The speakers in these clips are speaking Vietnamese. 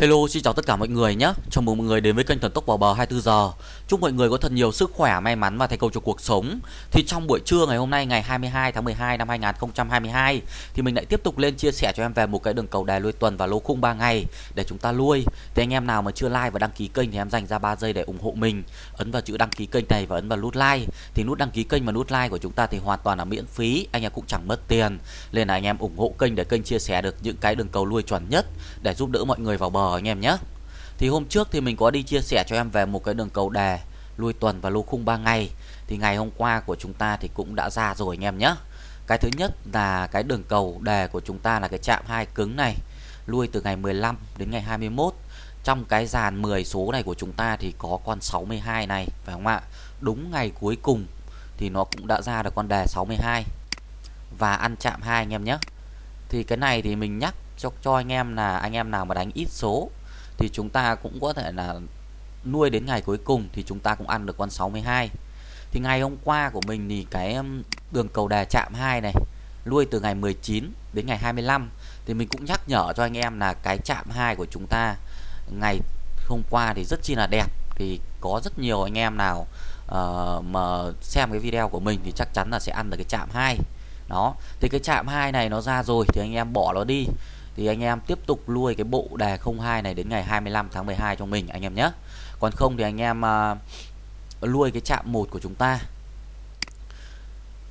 Hello, xin chào tất cả mọi người nhé. Chào mừng mọi người đến với kênh Thần Tốc vào bờ 24 giờ. Chúc mọi người có thật nhiều sức khỏe, may mắn và thành công trong cuộc sống. Thì trong buổi trưa ngày hôm nay ngày 22 tháng 12 năm 2022 thì mình lại tiếp tục lên chia sẻ cho em về một cái đường cầu đài lui tuần và lô khung 3 ngày để chúng ta lui. Thì anh em nào mà chưa like và đăng ký kênh thì em dành ra 3 giây để ủng hộ mình. Ấn vào chữ đăng ký kênh này và ấn vào nút like. Thì nút đăng ký kênh và nút like của chúng ta thì hoàn toàn là miễn phí, anh em cũng chẳng mất tiền. Nên là anh em ủng hộ kênh để kênh chia sẻ được những cái đường cầu lui chuẩn nhất để giúp đỡ mọi người vào bờ anh em nhé. Thì hôm trước thì mình có đi chia sẻ cho em về một cái đường cầu đề lui tuần và lô khung 3 ngày. Thì ngày hôm qua của chúng ta thì cũng đã ra rồi anh em nhé. Cái thứ nhất là cái đường cầu đề của chúng ta là cái chạm hai cứng này, lui từ ngày 15 đến ngày 21. Trong cái dàn 10 số này của chúng ta thì có con 62 này phải không ạ? Đúng ngày cuối cùng thì nó cũng đã ra được con đề 62 và ăn chạm hai anh em nhé. Thì cái này thì mình nhắc cho cho anh em là anh em nào mà đánh ít số thì chúng ta cũng có thể là nuôi đến ngày cuối cùng thì chúng ta cũng ăn được con 62 thì ngày hôm qua của mình thì cái đường cầu đà chạm 2 này nuôi từ ngày 19 đến ngày 25 thì mình cũng nhắc nhở cho anh em là cái chạm 2 của chúng ta ngày hôm qua thì rất chi là đẹp. Thì có rất nhiều anh em nào uh, mà xem cái video của mình thì chắc chắn là sẽ ăn được cái chạm 2 đó thì cái chạm 2 này nó ra rồi thì anh em bỏ nó đi thì anh em tiếp tục nuôi cái bộ đề 02 này đến ngày 25 tháng 12 cho mình anh em nhé. Còn không thì anh em à, uh, nuôi cái chạm một của chúng ta.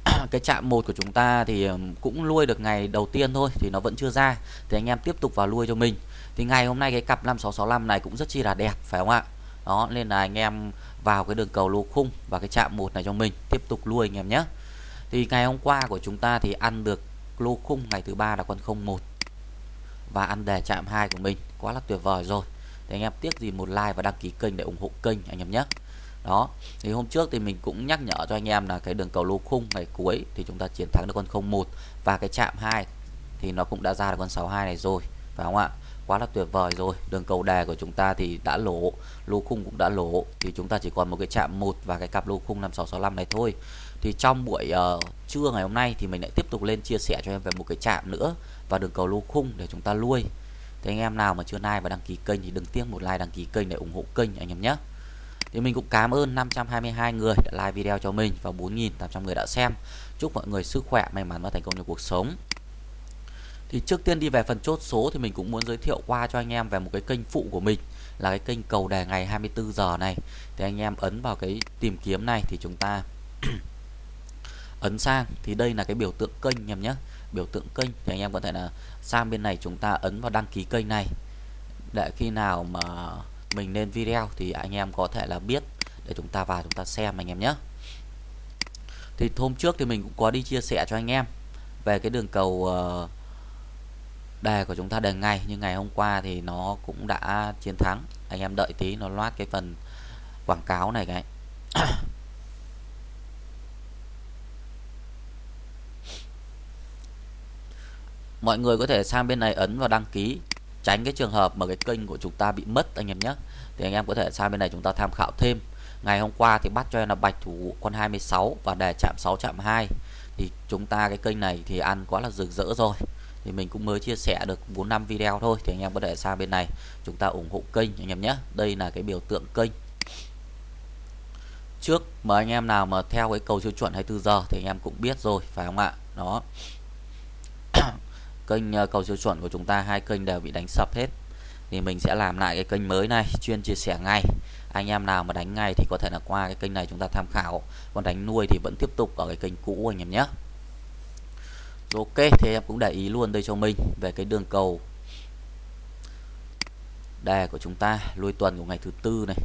Cái chạm một của chúng ta thì cũng nuôi được ngày đầu tiên thôi thì nó vẫn chưa ra. Thì anh em tiếp tục vào nuôi cho mình. Thì ngày hôm nay cái cặp 5665 này cũng rất chi là đẹp phải không ạ? Đó nên là anh em vào cái đường cầu lô khung và cái chạm một này cho mình tiếp tục nuôi anh em nhé. Thì ngày hôm qua của chúng ta thì ăn được lô khung ngày thứ ba là con 01 và ăn đề chạm hai của mình. Quá là tuyệt vời rồi. Thì anh em tiếc gì một like và đăng ký kênh để ủng hộ kênh anh em nhé. Đó, thì hôm trước thì mình cũng nhắc nhở cho anh em là cái đường cầu lô khung ngày cuối thì chúng ta chiến thắng được con 01 và cái chạm 2 thì nó cũng đã ra được con 62 này rồi, phải không ạ? Quá là tuyệt vời rồi. Đường cầu đè của chúng ta thì đã lỗ lô khung cũng đã lỗ. Thì chúng ta chỉ còn một cái chạm một và cái cặp lô khung 5665 này thôi. Thì trong buổi uh, trưa ngày hôm nay thì mình lại tiếp tục lên chia sẻ cho em về một cái chạm nữa và đường cầu lô khung để chúng ta nuôi thì anh em nào mà chưa like và đăng ký kênh thì đừng tiếc một like đăng ký kênh để ủng hộ kênh anh em nhé. Thì mình cũng cảm ơn 522 người đã like video cho mình và 4.800 người đã xem. Chúc mọi người sức khỏe may mắn và thành công trong cuộc sống thì trước tiên đi về phần chốt số thì mình cũng muốn giới thiệu qua cho anh em về một cái kênh phụ của mình là cái kênh cầu đề ngày 24 giờ này. Thì anh em ấn vào cái tìm kiếm này thì chúng ta ấn sang. Thì đây là cái biểu tượng kênh anh em nhé. Biểu tượng kênh thì anh em có thể là sang bên này chúng ta ấn vào đăng ký kênh này. Để khi nào mà mình lên video thì anh em có thể là biết để chúng ta vào chúng ta xem anh em nhé. Thì hôm trước thì mình cũng có đi chia sẻ cho anh em về cái đường cầu uh, đề của chúng ta đề ngày, nhưng ngày hôm qua thì nó cũng đã chiến thắng. Anh em đợi tí, nó loát cái phần quảng cáo này cái. Mọi người có thể sang bên này ấn vào đăng ký, tránh cái trường hợp mà cái kênh của chúng ta bị mất, anh em nhé. Thì anh em có thể sang bên này chúng ta tham khảo thêm. Ngày hôm qua thì bắt cho em là bạch thủ con 26 và đề chạm 6 chạm 2 thì chúng ta cái kênh này thì ăn quá là rực rỡ rồi thì mình cũng mới chia sẻ được 4 năm video thôi, thì anh em có thể sang bên này chúng ta ủng hộ kênh anh em nhé. Đây là cái biểu tượng kênh. Trước mà anh em nào mà theo cái cầu siêu chuẩn 24 giờ thì anh em cũng biết rồi, phải không ạ? Đó. Kênh ờ, cầu siêu chuẩn của chúng ta, hai kênh đều bị đánh sập hết. Thì mình sẽ làm lại cái kênh mới này, chuyên chia sẻ ngay. Anh em nào mà đánh ngay thì có thể là qua cái kênh này chúng ta tham khảo. Còn đánh nuôi thì vẫn tiếp tục ở cái kênh cũ anh em nhé ok, thì em cũng để ý luôn đây cho mình về cái đường cầu đề của chúng ta, lui tuần của ngày thứ tư này.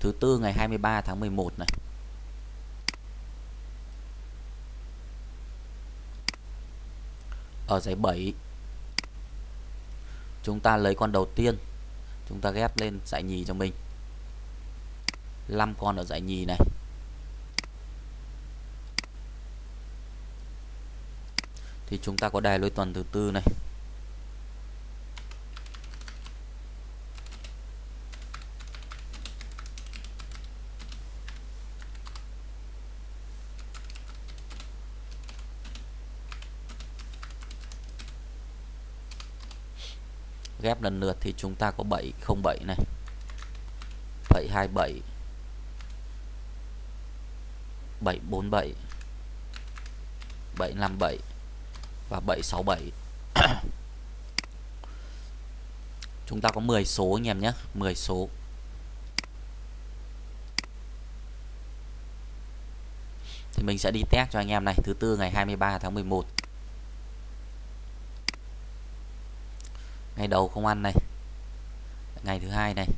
Thứ tư ngày 23 tháng 11 này. Ở giải 7 chúng ta lấy con đầu tiên. Chúng ta ghép lên giải nhì cho mình. 5 con ở giải nhì này. Thì chúng ta có đài lôi tuần thứ tư này. Ghép lần lượt thì chúng ta có 707 này. 727 747 757 và 767 chúng ta có 10 số anh em nhé 10 số. Thì mình sẽ đi test cho anh em này, thứ tư ngày 23 tháng 11 ngày đầu không ăn này, ngày thứ hai này,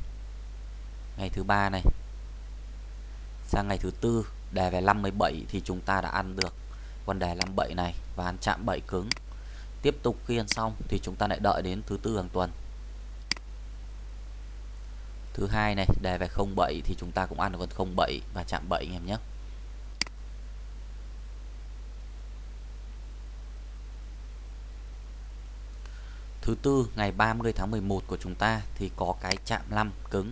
ngày thứ ba này, sang ngày thứ tư đề về 57 thì chúng ta đã ăn được con đề 57 này và ăn chạm 7 cứng. Tiếp tục khi ăn xong thì chúng ta lại đợi đến thứ tư hàng tuần. Thứ hai này, đề về 07 thì chúng ta cũng ăn được con 07 và chạm 7 anh em nhé. Thứ tư, ngày 30 tháng 11 của chúng ta thì có cái chạm 5 cứng.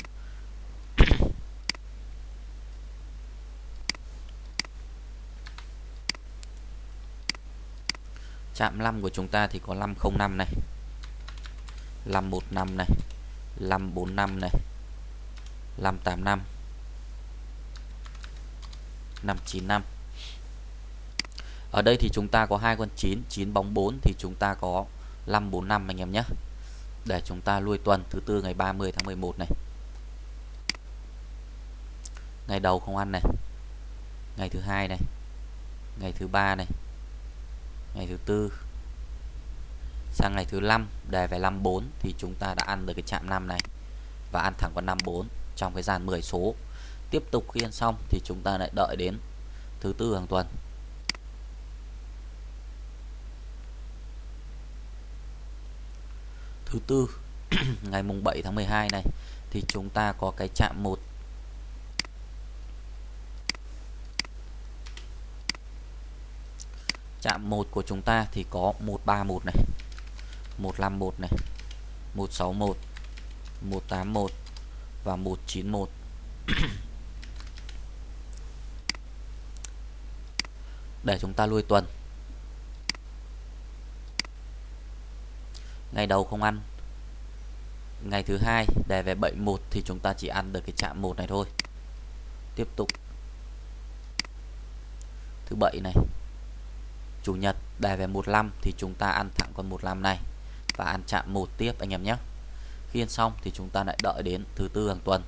Chạm 5 của chúng ta thì có 505 này. 515 này. 545 này. 585 595 ở đây thì chúng ta có hai con 9 9 bóng 4 thì chúng ta có 545 anh em nhé. Để chúng ta lui tuần thứ tư ngày 30 tháng 11 này. Ngày đầu không ăn này. Ngày thứ hai này. Ngày thứ ba này ngày thứ tư. Sang ngày thứ năm, đề về 54 thì chúng ta đã ăn được cái chạm 5 này và ăn thẳng con 54 trong cái dàn 10 số. Tiếp tục khi ăn xong thì chúng ta lại đợi đến thứ tư hàng tuần. Thứ tư, ngày mùng 7 tháng 12 này thì chúng ta có cái chạm 1 chạm 1 của chúng ta thì có 131 này 151 này 161 181 và 191 để chúng ta lui tuần. Ngày đầu không ăn. Ngày thứ hai đề về 71 thì chúng ta chỉ ăn được cái chạm 1 này thôi. Tiếp tục. Thứ bảy này chủ nhật đề về 15 thì chúng ta ăn thẳng con 15 này và ăn chạm một tiếp anh em nhé. Khi ăn xong thì chúng ta lại đợi đến thứ tư hàng tuần.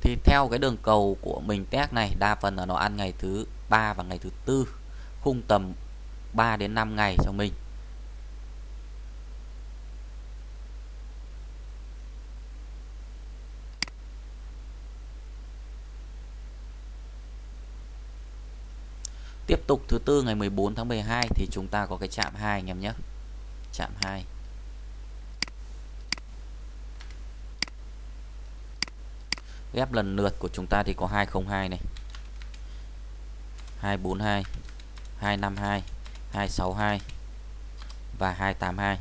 Thì theo cái đường cầu của mình test này, đa phần là nó ăn ngày thứ ba và ngày thứ tư, khung tầm 3 đến 5 ngày cho mình. Tiếp tục thứ tư ngày 14 tháng 12 thì chúng ta có cái chạm 2 anh em nhé. Chạm 2. Ghép lần lượt của chúng ta thì có 202 này. 242, 252, 262 và 282.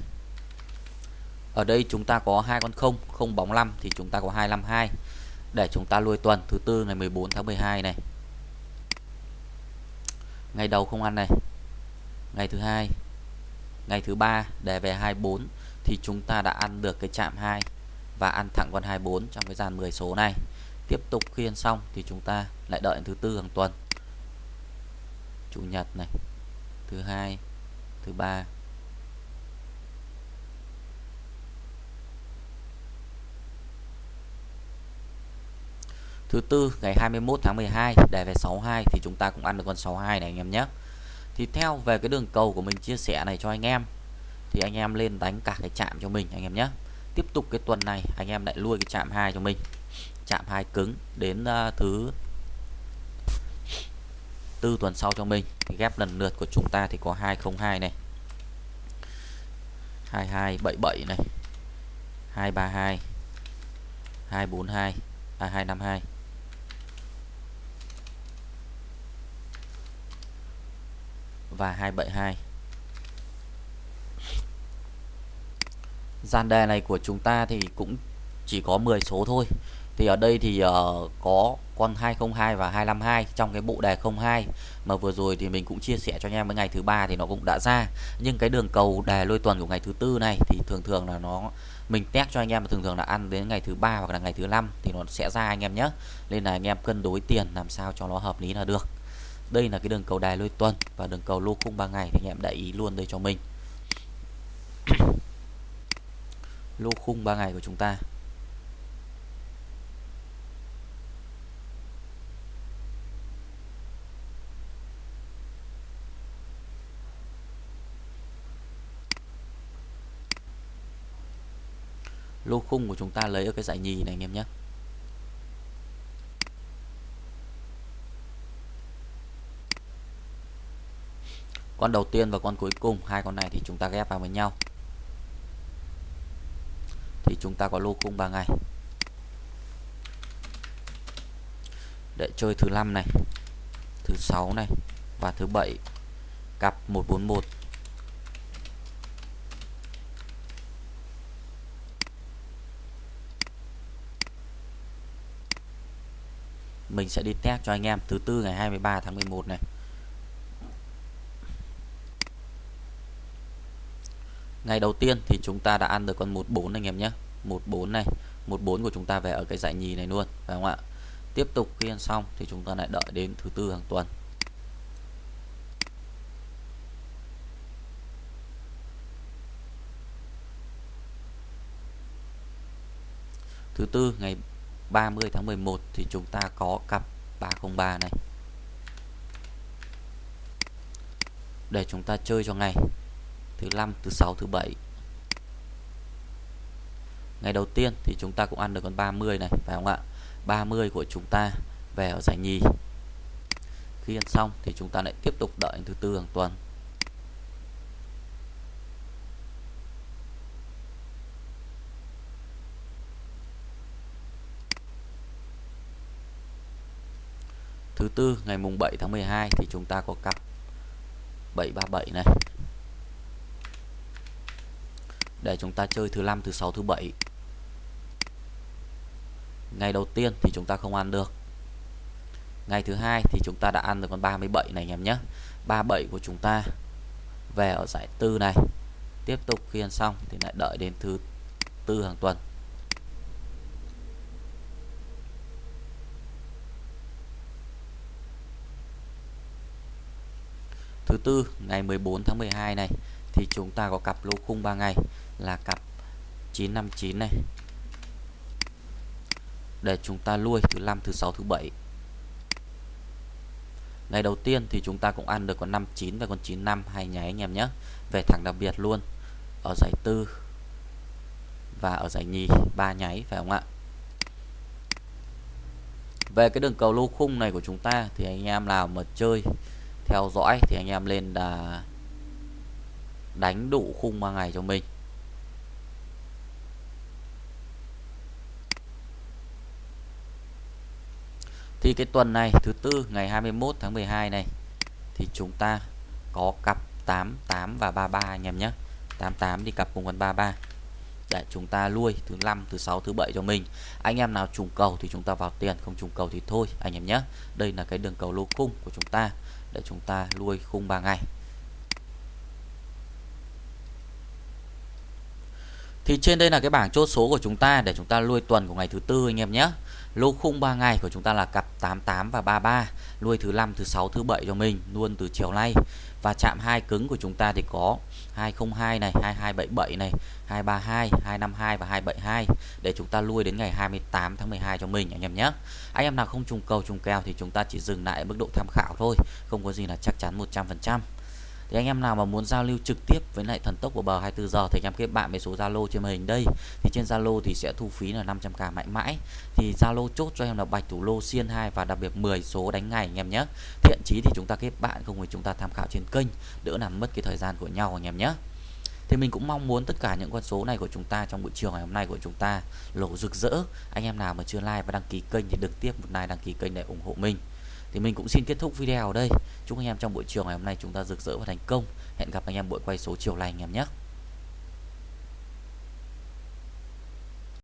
Ở đây chúng ta có hai con không, không bóng 5 thì chúng ta có 252 để chúng ta lui tuần thứ tư ngày 14 tháng 12 này ngày đầu không ăn này. Ngày thứ hai, ngày thứ ba để về 24 thì chúng ta đã ăn được cái chạm 2 và ăn thẳng con 24 trong cái dàn 10 số này. Tiếp tục khi ăn xong thì chúng ta lại đợi thứ tư hàng tuần. Chủ nhật này, thứ hai, thứ ba Thứ tư ngày 21 tháng 12 đề về 62 thì chúng ta cũng ăn được con 62 này anh em nhé. Thì theo về cái đường cầu của mình chia sẻ này cho anh em thì anh em lên đánh cả cái chạm cho mình anh em nhé. Tiếp tục cái tuần này anh em lại lui cái chạm hai cho mình. Chạm hai cứng đến uh, thứ tư tuần sau cho mình. Thì ghép lần lượt của chúng ta thì có 202 này. 2277 này. 232 242 à 252 và 272 gian đề này của chúng ta thì cũng chỉ có 10 số thôi. Thì ở đây thì uh, có con 202 và 252 trong cái bộ đề 02 mà vừa rồi thì mình cũng chia sẻ cho anh em với ngày thứ ba thì nó cũng đã ra. Nhưng cái đường cầu đề lôi tuần của ngày thứ tư này thì thường thường là nó mình test cho anh em thường thường là ăn đến ngày thứ ba hoặc là ngày thứ năm thì nó sẽ ra anh em nhé. Nên là anh em cân đối tiền làm sao cho nó hợp lý là được đây là cái đường cầu đài lôi tuần và đường cầu lô khung 3 ngày thì anh em để ý luôn đây cho mình. Lô khung 3 ngày của chúng ta. Lô khung của chúng ta lấy ở cái giải nhì này anh em nhé. Con đầu tiên và con cuối cùng, hai con này thì chúng ta ghép vào với nhau. Thì chúng ta có lô khung 3 ngày. Để chơi thứ năm này, thứ sáu này và thứ bảy. Cặp 141 mình sẽ đi test cho anh em thứ tư ngày 23 tháng 11 này. Ngày đầu tiên thì chúng ta đã ăn được con 14 anh em nhé. 14 này 14 của chúng ta về ở cái dãy nhì này luôn, phải không ạ? Tiếp tục khi ăn xong thì chúng ta lại đợi đến thứ tư hàng tuần. Thứ tư, ngày 30 tháng 11 thì chúng ta có cặp 303 này. Để chúng ta chơi cho ngày thứ năm, thứ sáu, thứ bảy. Ngày đầu tiên thì chúng ta cũng ăn được con 30 này, phải không ạ? 30 của chúng ta về ở giải nhì. Khi ăn xong thì chúng ta lại tiếp tục đợi thứ tư hàng tuần. Thứ tư, ngày mùng 7 tháng 12 thì chúng ta có cặp 737 này để chúng ta chơi thứ năm, thứ sáu, thứ bảy. Ngày đầu tiên thì chúng ta không ăn được. Ngày thứ hai thì chúng ta đã ăn được con 37 này, anh em nhé. 37 của chúng ta về ở giải tư này. Tiếp tục khi ăn xong thì lại đợi đến thứ tư hàng tuần. Thứ tư, ngày 14 tháng 12 này, thì chúng ta có cặp lô khung 3 ngày là cặp 959 này. Để chúng ta nuôi thứ năm, thứ sáu, thứ bảy. Ngày đầu tiên thì chúng ta cũng ăn được con 59 và con 95 hai nháy anh em nhé. Về thẳng đặc biệt luôn, ở giải tư và ở giải nhì, ba nháy, phải không ạ? Về cái đường cầu lô khung này của chúng ta thì anh em nào mà chơi theo dõi thì anh em lên là đánh đủ khung 3 ngày cho mình. Thì cái tuần này, thứ tư, ngày 21 tháng 12 này, thì chúng ta có cặp 88 và 33 anh em nhé. 88 đi cặp cùng con 33 để chúng ta lui thứ năm, thứ sáu, thứ bảy cho mình. Anh em nào trùng cầu thì chúng ta vào tiền, không trùng cầu thì thôi, anh em nhé. Đây là cái đường cầu lô khung của chúng ta, để chúng ta lui khung 3 ngày. Thì trên đây là cái bảng chốt số của chúng ta, để chúng ta lui tuần của ngày thứ tư, anh em nhé lô khung 3 ngày của chúng ta là cặp 88 và 33 nuôi thứ 5, thứ 6, thứ 7 cho mình luôn từ chiều nay. Và chạm hai cứng của chúng ta thì có 202 này 2277 này 232 252 và 272 để chúng ta lui đến ngày 28 tháng 12 cho mình anh em nhé. Anh em nào không trùng cầu trùng kèo thì chúng ta chỉ dừng lại ở mức độ tham khảo thôi không có gì là chắc chắn 100% thì anh em nào mà muốn giao lưu trực tiếp với lại thần tốc của bờ 24 giờ thì anh em kết bạn với số Zalo trên màn hình đây. Thì trên Zalo thì sẽ thu phí là 500k mãi mãi. Thì Zalo chốt cho em là bạch thủ lô xiên 2 và đặc biệt 10 số đánh ngày anh em nhé. Thiện chí thì chúng ta kết bạn, không thì chúng ta tham khảo trên kênh, đỡ làm mất cái thời gian của nhau anh em nhé. Thì mình cũng mong muốn tất cả những con số này của chúng ta trong buổi chiều ngày hôm nay của chúng ta lộ rực rỡ. Anh em nào mà chưa like và đăng ký kênh thì được tiếp một like, đăng ký kênh để ủng hộ mình thì mình cũng xin kết thúc video ở đây. Chúc anh em trong buổi chiều ngày hôm nay chúng ta rực rỡ và thành công. Hẹn gặp anh em buổi quay số chiều lành anh em nhé.